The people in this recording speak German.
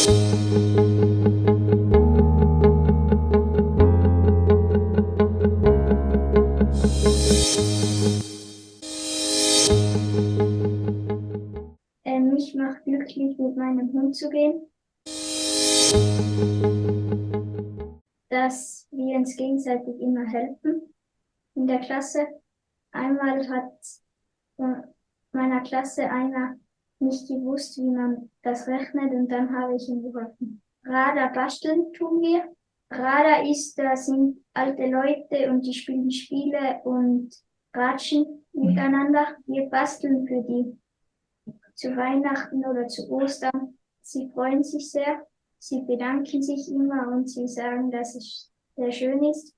Ähm, mich macht glücklich, mit meinem Hund zu gehen. Dass wir uns gegenseitig immer helfen in der Klasse. Einmal hat von meiner Klasse einer nicht gewusst, wie man das rechnet und dann habe ich ihm geholfen. Radar basteln tun wir. Radar ist, da sind alte Leute und die spielen Spiele und ratschen miteinander. Wir basteln für die zu Weihnachten oder zu Ostern. Sie freuen sich sehr. Sie bedanken sich immer und sie sagen, dass es sehr schön ist.